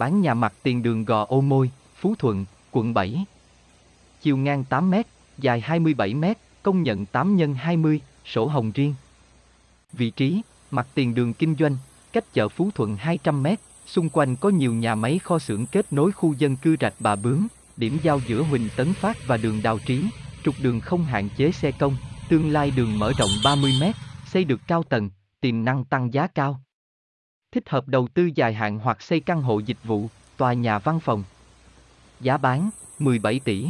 bán nhà mặt tiền đường Gò Ô Môi, Phú Thuận, quận 7. Chiều ngang 8 m, dài 27 m, công nhận 8 x 20, sổ hồng riêng. Vị trí, mặt tiền đường kinh doanh, cách chợ Phú Thuận 200 m, xung quanh có nhiều nhà máy kho xưởng kết nối khu dân cư rạch Bà Bướm, điểm giao giữa Huỳnh Tấn Phát và đường Đào Trí, trục đường không hạn chế xe công, tương lai đường mở rộng 30 m, xây được cao tầng, tiềm năng tăng giá cao. Thích hợp đầu tư dài hạn hoặc xây căn hộ dịch vụ, tòa nhà văn phòng. Giá bán 17 tỷ.